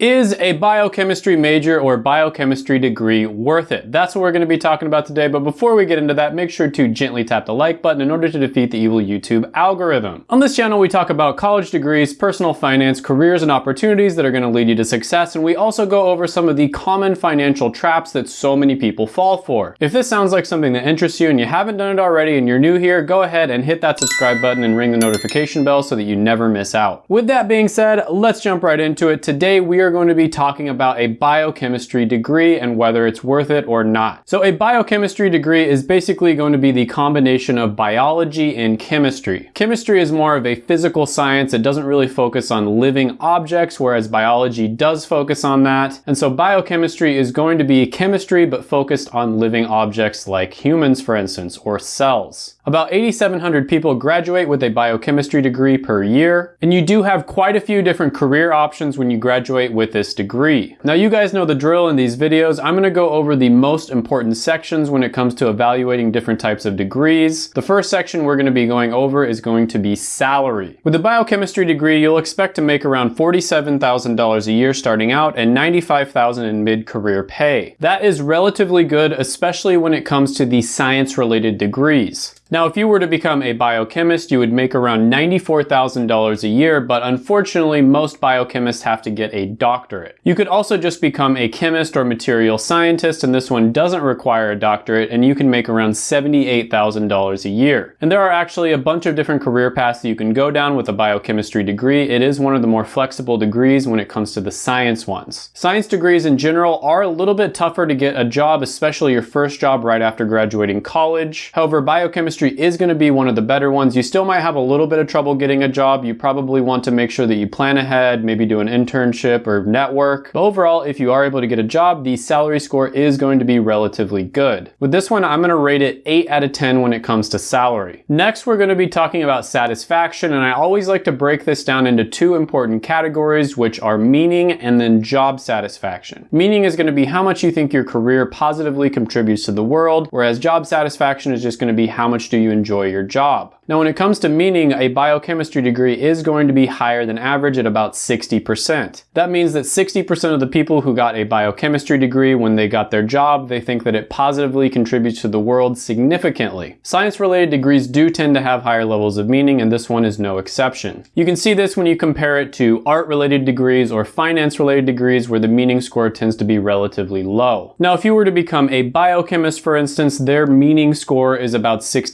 Is a biochemistry major or biochemistry degree worth it? That's what we're going to be talking about today, but before we get into that, make sure to gently tap the like button in order to defeat the evil YouTube algorithm. On this channel, we talk about college degrees, personal finance, careers, and opportunities that are going to lead you to success, and we also go over some of the common financial traps that so many people fall for. If this sounds like something that interests you and you haven't done it already and you're new here, go ahead and hit that subscribe button and ring the notification bell so that you never miss out. With that being said, let's jump right into it. Today, we are going to be talking about a biochemistry degree and whether it's worth it or not. So a biochemistry degree is basically going to be the combination of biology and chemistry. Chemistry is more of a physical science. It doesn't really focus on living objects, whereas biology does focus on that. And so biochemistry is going to be chemistry, but focused on living objects like humans, for instance, or cells. About 8,700 people graduate with a biochemistry degree per year, and you do have quite a few different career options when you graduate with this degree. Now you guys know the drill in these videos. I'm gonna go over the most important sections when it comes to evaluating different types of degrees. The first section we're gonna be going over is going to be salary. With a biochemistry degree, you'll expect to make around $47,000 a year starting out and $95,000 in mid-career pay. That is relatively good, especially when it comes to the science-related degrees. Now, if you were to become a biochemist, you would make around $94,000 a year, but unfortunately, most biochemists have to get a doctorate. You could also just become a chemist or material scientist, and this one doesn't require a doctorate, and you can make around $78,000 a year. And there are actually a bunch of different career paths that you can go down with a biochemistry degree. It is one of the more flexible degrees when it comes to the science ones. Science degrees in general are a little bit tougher to get a job, especially your first job right after graduating college. However, biochemistry is going to be one of the better ones. You still might have a little bit of trouble getting a job. You probably want to make sure that you plan ahead, maybe do an internship or network. But overall, if you are able to get a job, the salary score is going to be relatively good. With this one, I'm going to rate it 8 out of 10 when it comes to salary. Next, we're going to be talking about satisfaction, and I always like to break this down into two important categories, which are meaning and then job satisfaction. Meaning is going to be how much you think your career positively contributes to the world, whereas job satisfaction is just going to be how much do you enjoy your job. Now when it comes to meaning, a biochemistry degree is going to be higher than average at about 60%. That means that 60% of the people who got a biochemistry degree when they got their job, they think that it positively contributes to the world significantly. Science-related degrees do tend to have higher levels of meaning and this one is no exception. You can see this when you compare it to art-related degrees or finance-related degrees where the meaning score tends to be relatively low. Now if you were to become a biochemist for instance, their meaning score is about 60%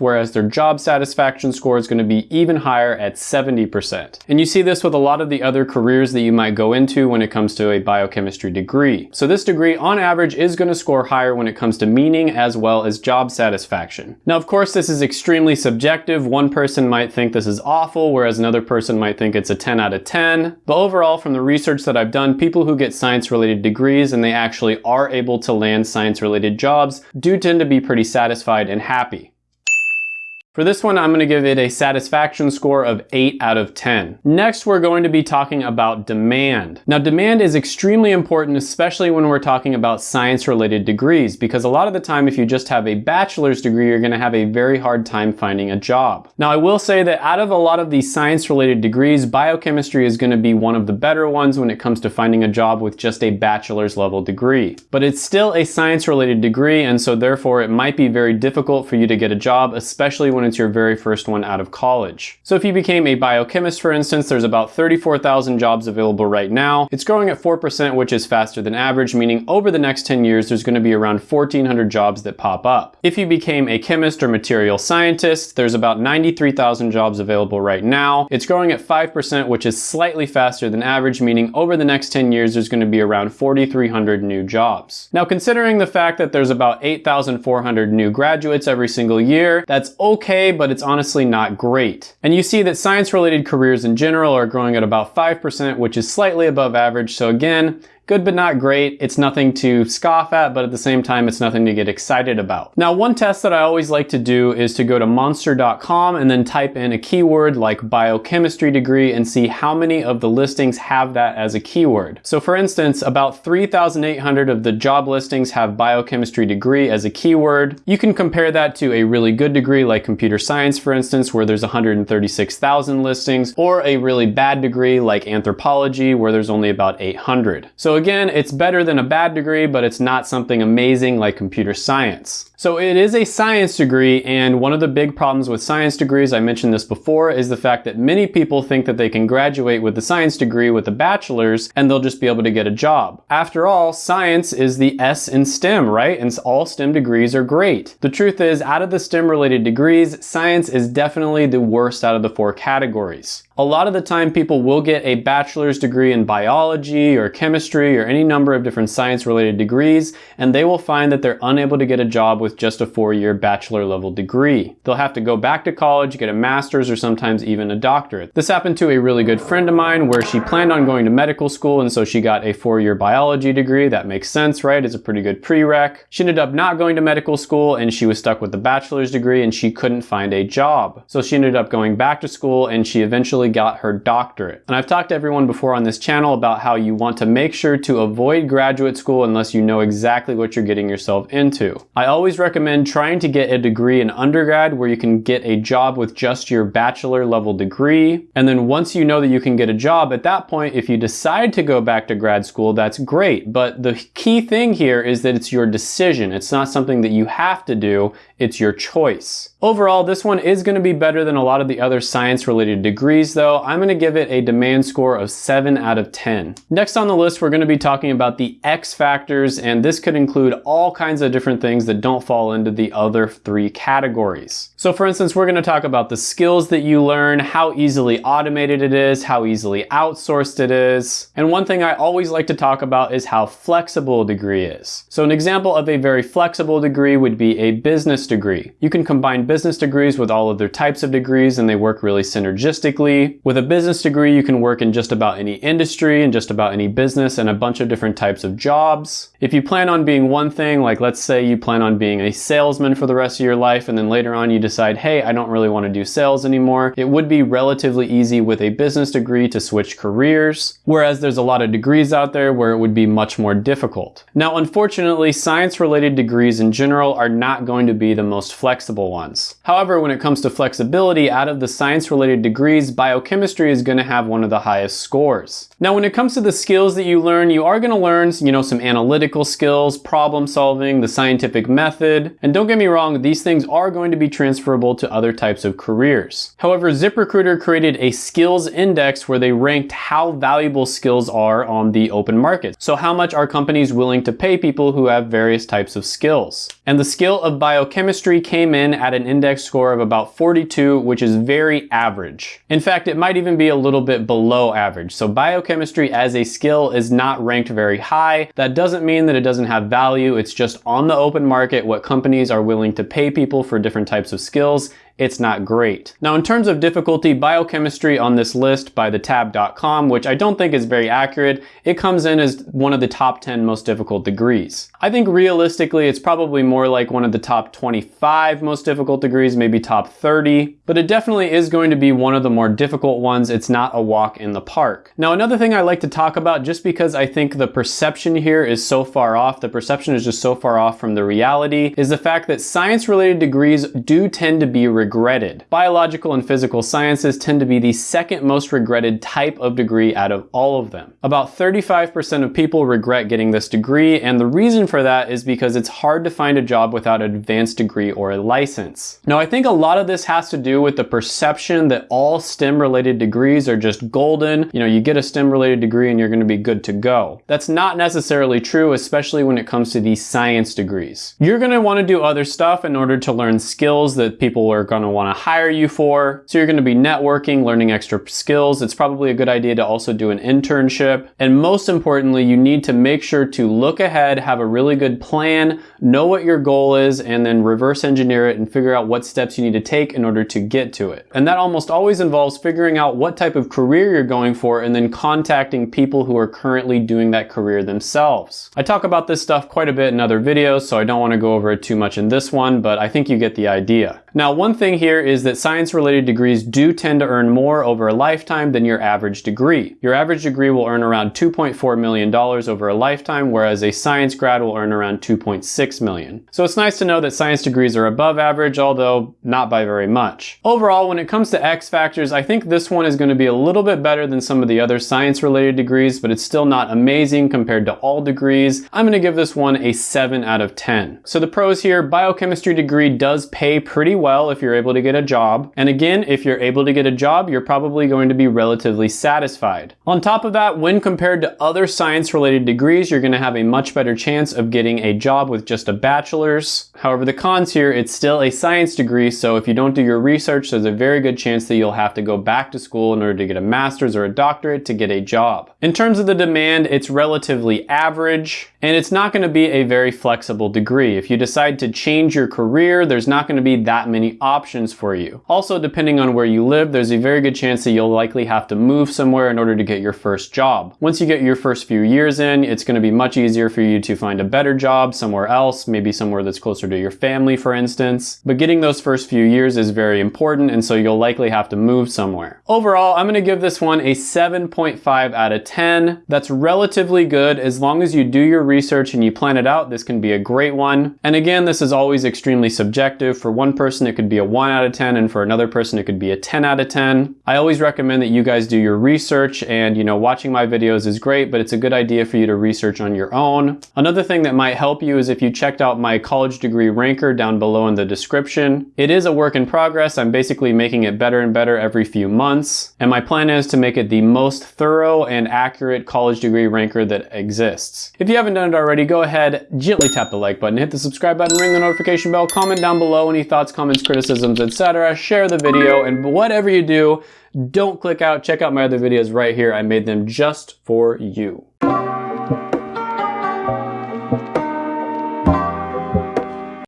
whereas their job satisfaction score is going to be even higher at 70%. And you see this with a lot of the other careers that you might go into when it comes to a biochemistry degree. So this degree on average is going to score higher when it comes to meaning as well as job satisfaction. Now of course this is extremely subjective. One person might think this is awful whereas another person might think it's a 10 out of 10. But overall from the research that I've done, people who get science related degrees and they actually are able to land science related jobs do tend to be pretty satisfied and happy. For this one, I'm going to give it a satisfaction score of 8 out of 10. Next, we're going to be talking about demand. Now, demand is extremely important, especially when we're talking about science-related degrees, because a lot of the time, if you just have a bachelor's degree, you're going to have a very hard time finding a job. Now, I will say that out of a lot of these science-related degrees, biochemistry is going to be one of the better ones when it comes to finding a job with just a bachelor's level degree. But it's still a science-related degree, and so therefore it might be very difficult for you to get a job, especially when when it's your very first one out of college. So if you became a biochemist, for instance, there's about 34,000 jobs available right now. It's growing at 4%, which is faster than average, meaning over the next 10 years, there's gonna be around 1,400 jobs that pop up. If you became a chemist or material scientist, there's about 93,000 jobs available right now. It's growing at 5%, which is slightly faster than average, meaning over the next 10 years, there's gonna be around 4,300 new jobs. Now, considering the fact that there's about 8,400 new graduates every single year, that's okay okay, but it's honestly not great. And you see that science-related careers in general are growing at about 5%, which is slightly above average. So again, good but not great. It's nothing to scoff at, but at the same time, it's nothing to get excited about. Now, one test that I always like to do is to go to monster.com and then type in a keyword like biochemistry degree and see how many of the listings have that as a keyword. So for instance, about 3,800 of the job listings have biochemistry degree as a keyword. You can compare that to a really good degree like computer science, for instance, where there's 136,000 listings, or a really bad degree like anthropology, where there's only about 800. So again, it's better than a bad degree, but it's not something amazing like computer science. So it is a science degree, and one of the big problems with science degrees, I mentioned this before, is the fact that many people think that they can graduate with the science degree with a bachelor's and they'll just be able to get a job. After all, science is the S in STEM, right? And all STEM degrees are great. The truth is, out of the STEM related degrees, science is definitely the worst out of the four categories. A lot of the time people will get a bachelor's degree in biology or chemistry or any number of different science related degrees, and they will find that they're unable to get a job with just a four-year bachelor level degree. They'll have to go back to college, get a master's, or sometimes even a doctorate. This happened to a really good friend of mine where she planned on going to medical school, and so she got a four-year biology degree. That makes sense, right? It's a pretty good prereq. She ended up not going to medical school, and she was stuck with the bachelor's degree, and she couldn't find a job. So she ended up going back to school, and she eventually got her doctorate. And I've talked to everyone before on this channel about how you want to make sure to avoid graduate school unless you know exactly what you're getting yourself into. I always recommend trying to get a degree in undergrad where you can get a job with just your bachelor level degree. And then once you know that you can get a job, at that point, if you decide to go back to grad school, that's great. But the key thing here is that it's your decision. It's not something that you have to do, it's your choice. Overall, this one is going to be better than a lot of the other science related degrees though. I'm going to give it a demand score of 7 out of 10. Next on the list, we're going to be talking about the X factors and this could include all kinds of different things that don't fall into the other three categories. So for instance, we're going to talk about the skills that you learn, how easily automated it is, how easily outsourced it is. And one thing I always like to talk about is how flexible a degree is. So an example of a very flexible degree would be a business degree. You can combine business degrees with all other types of degrees and they work really synergistically. With a business degree, you can work in just about any industry and just about any business and a bunch of different types of jobs. If you plan on being one thing, like let's say you plan on being a salesman for the rest of your life and then later on you decide, hey, I don't really want to do sales anymore, it would be relatively easy with a business degree to switch careers, whereas there's a lot of degrees out there where it would be much more difficult. Now, unfortunately, science related degrees in general are not going to be the most flexible ones. However, when it comes to flexibility, out of the science-related degrees, biochemistry is going to have one of the highest scores. Now, when it comes to the skills that you learn, you are going to learn, you know, some analytical skills, problem solving, the scientific method, and don't get me wrong, these things are going to be transferable to other types of careers. However, ZipRecruiter created a skills index where they ranked how valuable skills are on the open market. So how much are companies willing to pay people who have various types of skills? And the skill of biochemistry came in at an index score of about 42, which is very average. In fact, it might even be a little bit below average. So biochemistry as a skill is not ranked very high. That doesn't mean that it doesn't have value. It's just on the open market what companies are willing to pay people for different types of skills it's not great. Now in terms of difficulty, biochemistry on this list by thetab.com, which I don't think is very accurate, it comes in as one of the top 10 most difficult degrees. I think realistically it's probably more like one of the top 25 most difficult degrees, maybe top 30, but it definitely is going to be one of the more difficult ones. It's not a walk in the park. Now another thing I like to talk about just because I think the perception here is so far off, the perception is just so far off from the reality, is the fact that science related degrees do tend to be regretted. Biological and physical sciences tend to be the second most regretted type of degree out of all of them. About 35% of people regret getting this degree, and the reason for that is because it's hard to find a job without an advanced degree or a license. Now, I think a lot of this has to do with the perception that all STEM related degrees are just golden. You know, you get a STEM related degree and you're gonna be good to go. That's not necessarily true, especially when it comes to these science degrees. You're gonna wanna do other stuff in order to learn skills that people are going to want to hire you for. So you're going to be networking, learning extra skills. It's probably a good idea to also do an internship. And most importantly, you need to make sure to look ahead, have a really good plan, know what your goal is, and then reverse engineer it and figure out what steps you need to take in order to get to it. And that almost always involves figuring out what type of career you're going for and then contacting people who are currently doing that career themselves. I talk about this stuff quite a bit in other videos, so I don't want to go over it too much in this one, but I think you get the idea. Now, one thing here is that science-related degrees do tend to earn more over a lifetime than your average degree. Your average degree will earn around $2.4 million over a lifetime, whereas a science grad will earn around 2.6 million. So it's nice to know that science degrees are above average, although not by very much. Overall, when it comes to X factors, I think this one is going to be a little bit better than some of the other science-related degrees, but it's still not amazing compared to all degrees. I'm going to give this one a 7 out of 10. So the pros here, biochemistry degree does pay pretty well if you're able to get a job. And again, if you're able to get a job, you're probably going to be relatively satisfied. On top of that, when compared to other science related degrees, you're gonna have a much better chance of getting a job with just a bachelor's. However, the cons here, it's still a science degree, so if you don't do your research, there's a very good chance that you'll have to go back to school in order to get a master's or a doctorate to get a job. In terms of the demand, it's relatively average, and it's not gonna be a very flexible degree. If you decide to change your career, there's not gonna be that many options for you. Also, depending on where you live, there's a very good chance that you'll likely have to move somewhere in order to get your first job. Once you get your first few years in, it's gonna be much easier for you to find a better job somewhere else, maybe somewhere that's closer to your family, for instance. But getting those first few years is very important, and so you'll likely have to move somewhere. Overall, I'm gonna give this one a 7.5 out of 10. That's relatively good. As long as you do your research and you plan it out, this can be a great one. And again, this is always extremely subjective. For one person, it could be a 1 out of 10, and for another person, it could be a 10 out of 10. I always recommend that you guys do your research, and you know, watching my videos is great, but it's a good idea for you to research on your own. Another thing that might help you is if you checked out my college degree ranker down below in the description. It is a work in progress. I'm basically making it better and better every few months, and my plan is to make it the most thorough and accurate college degree ranker that exists. If you haven't done it already, go ahead, gently tap the like button, hit the subscribe button, ring the notification bell, comment down below any thoughts, comments, criticisms, etc. Share the video, and whatever you do, don't click out. Check out my other videos right here. I made them just for you.